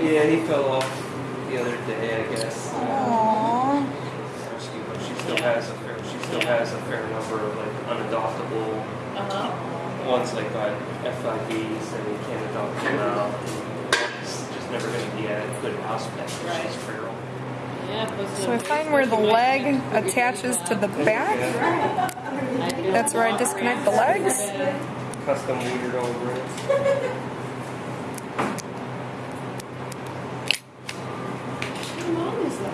Yeah, he fell off the other day, I guess. Aww. Rescue, but she still has a fair, she still has a fair number of like unadoptable Uh-huh. ones like got FIVs and we can't adopt them out. It's just never gonna be a good hospital. Right. She's feral. Yeah, So I find where the leg attaches to the back. That's where I disconnect the legs. Custom weird old rooms. How long is that?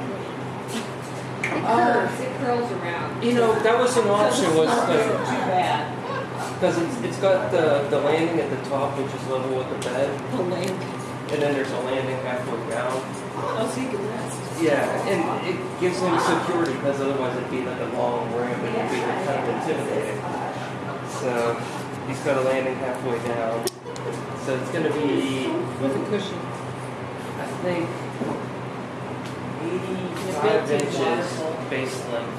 It it curls around. You know, that was an option was uh, Too bad. because it's, it's got the, the landing at the top, which is level with the bed, The landing. and then there's a landing halfway down. Oh, so you can rest. Yeah, and it gives him security because otherwise it'd be like a long ramp and it'd be kind of intimidating. So he's got a landing halfway down. So it's gonna be with a cushion. I think eighty-five built-in inches waterfall. base length,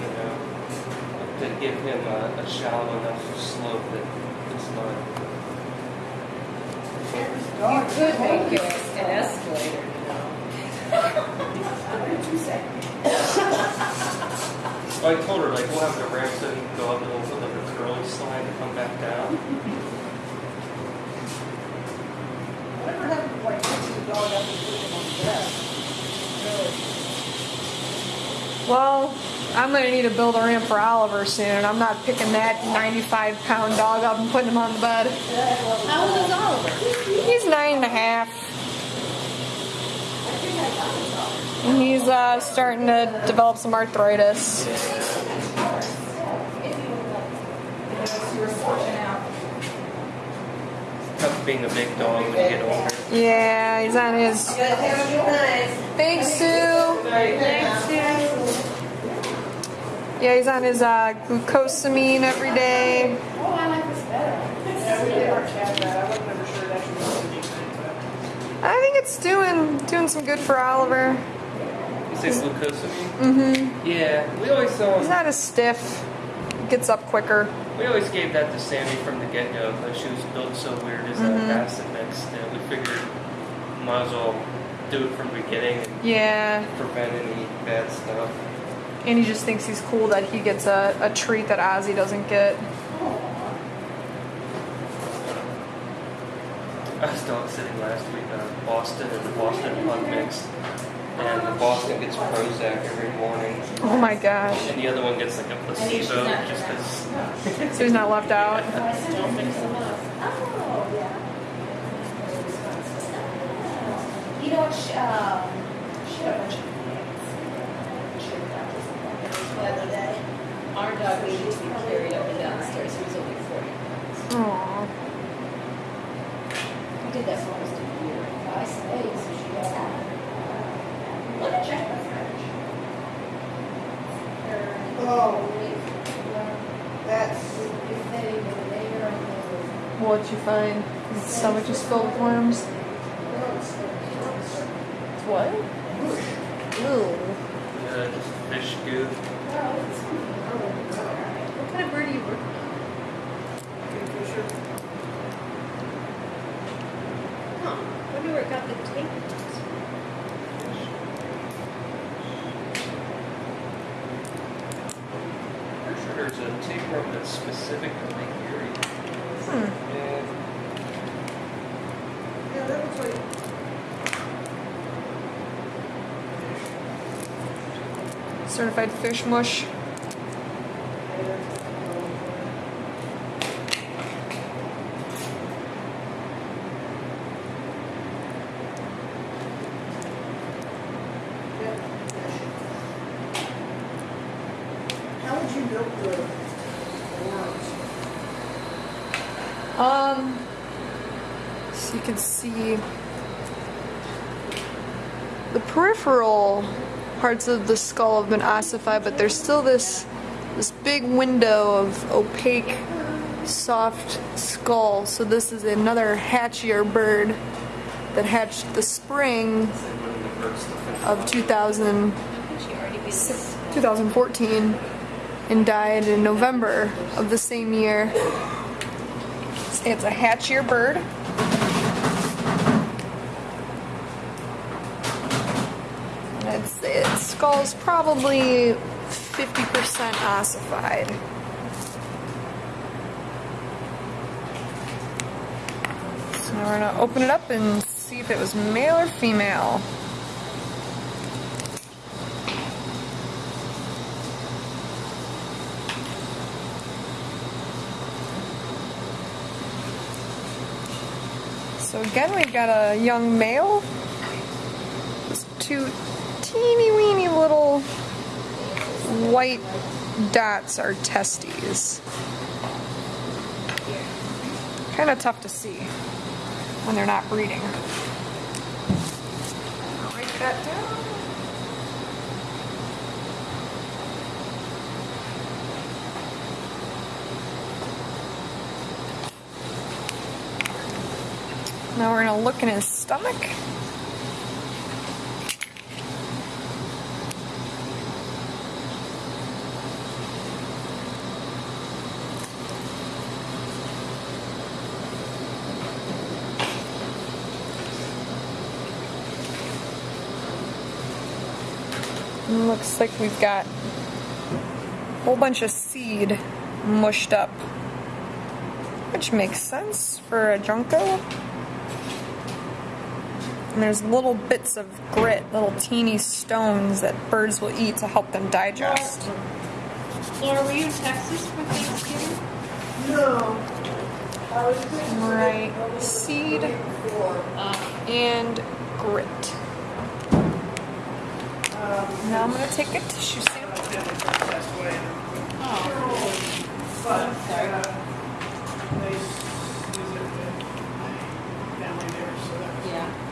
you know, to give him a, a shallow enough slope that it's not. You could make it an escalator, you know. So I told her like we'll have the ramp so he can go up and we'll put like a curling slide to come back down. Whatever happened to like picking the dog up and putting him on the bed? Well, I'm gonna need to build a ramp for Oliver soon. I'm not picking that 95 pound dog up and putting him on the bed. How old is Oliver? He's nine and a half. And he's uh, starting to develop some arthritis. Tough being a big dog when you get older. Yeah, he's on his. Thanks, Sue. Thanks, Sue. Yeah, he's on his uh, glucosamine every day. Oh, I like this better. We did our chat that. I wasn't ever sure that should be. I think it's doing doing some good for Oliver. You say glucosamine? Mm-hmm. Yeah, we always saw He's not as stiff. Gets up quicker. we always gave that to Sammy from the get go because she was built so weird as Mhm. a acid mix that we figured might as well do it from the beginning and Yeah, prevent any bad stuff. And he just thinks he's cool that he gets a, a treat that Ozzy doesn't get. I was dog sitting last week on Boston and the Boston Pug Mix. And the Boston gets Prozac every morning. Oh my gosh. And the other one gets like a placebo just because. So he's not left out. Don't mix them up. You know what, she, um, she had a bunch of kids. She had that the other day. Our dog needed to be carried up and down. He was only 40 pounds. Aww. I did that for almost a year. I stayed, so she got, let me check my fridge. Oh, that's, If they were there and they were. What'd you find? His stomach just filled with worms. What? Ew. Uh, just fish goo. Kind of bird are you working on? Huh. Wonder where it got the tape. Pretty sure there's a tapeworm that's specific to Lake Erie. Hmm. Yeah. yeah, that looks like. Certified fish mush. How would you milk the worms? Um, so you can see the peripheral parts of the skull have been ossified, but there's still this this big window of opaque, soft skull. So this is another hatch-year bird that hatched the spring of 2000, 2014 and died in November of the same year. It's a hatch-year bird. It's, its skull's probably 50% ossified. So now we're gonna open it up and see if it was male or female. So again, we've got a young male. Two teeny weeny little white dots are testes. Kind of tough to see when they're not breeding. I'll write that down. Now we're gonna look in his stomach. Looks like we've got a whole bunch of seed mushed up, which makes sense for a junco. And there's little bits of grit, little teeny stones that birds will eat to help them digest. Laura, were you in Texas for Thanksgiving? No. I was thinking. Right. Seed Uh, and grit. Now I'm gonna take a tissue sample. Passed away. oh, But, uh, they visit my family there, so that yeah.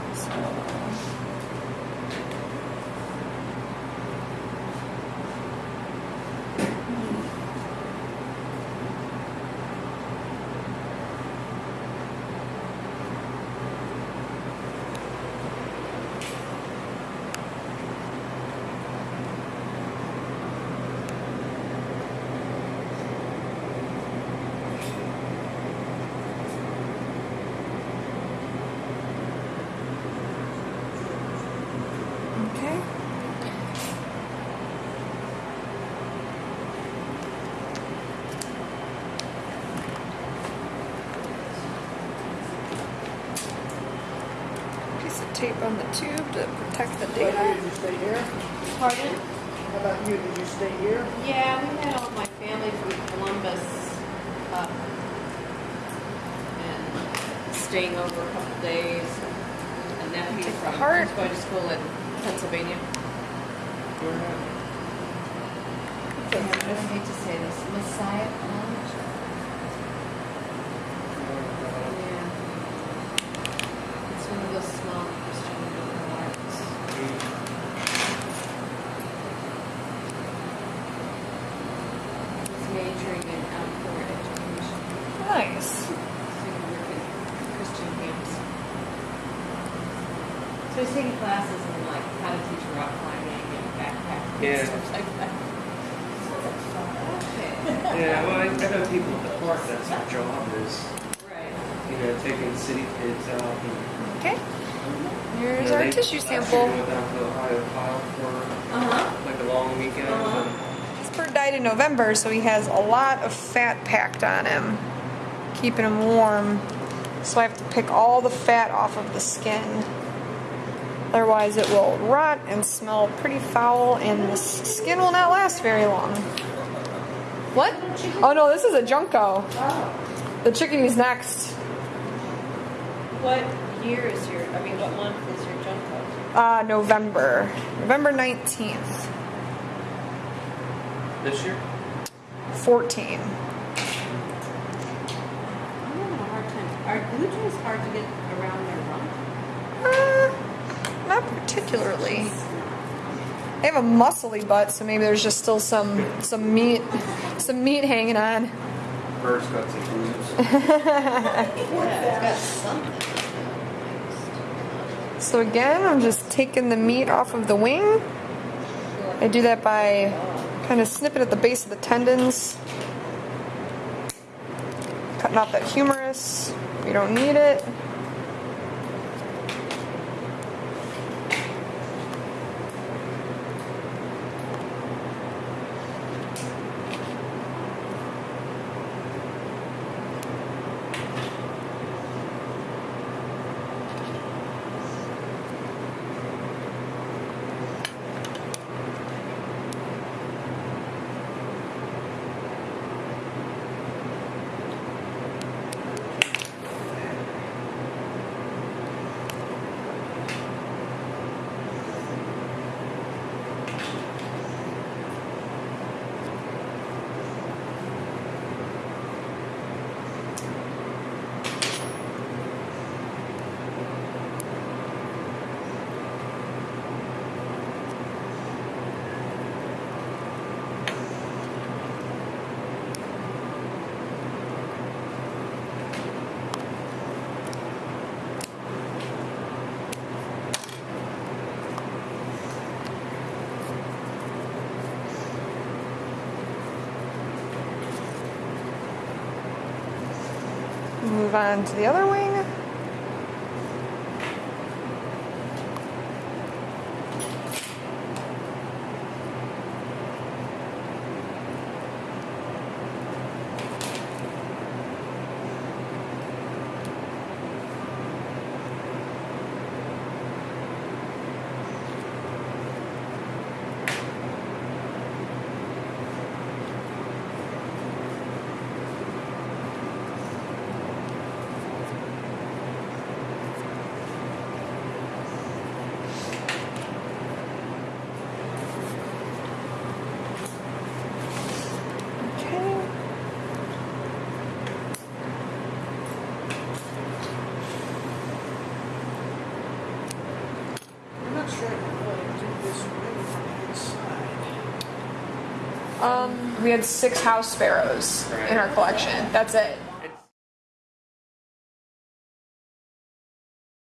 Okay. Piece of tape on the tube to protect the But data. Did you stay here? Pardon? How about you? Did you stay here? Yeah, we had all my family from Columbus up and staying over a couple days. A nephew Take the from, heart. who's going to school in Pennsylvania. I hate to say this, Messiah College. Yeah. It's one of those small Christian liberal arts. He's majoring in outdoor education. Nice. So he work in Christian camps. So he's taking classes in like how to teach rock climbing and backpacking Yeah. and stuff like that. Yeah, well, I, I know people at the park, that's their job is, Right. you know, taking city kids out and. Okay. you Here's know, our they- tissue sample. went down to Ohio Pile for Uh-huh. like a long weekend. Uh-huh. and- This bird died in November, so he has a lot of fat packed on him, keeping them warm. So I have to pick all the fat off of the skin. Otherwise, it will rot and smell pretty foul, and the skin will not last very long. What? Oh no, this is a junco. The chickadee's next. What year is your, I mean, what month is your Junco? Uh, November. November 19th. This year? 14. I'm having a hard time. Are hard to get around their rump? Uh, not particularly. They have a muscly butt, so maybe there's just still some some meat some meat hanging on. Bird's got some boobs. Yeah, something. So again, I'm just taking the meat off of the wing. I do that by kind of snipping at the base of the tendons. Cutting off that humerus. We don't need it. move on to the other wing. We had six house sparrows in our collection. That's it.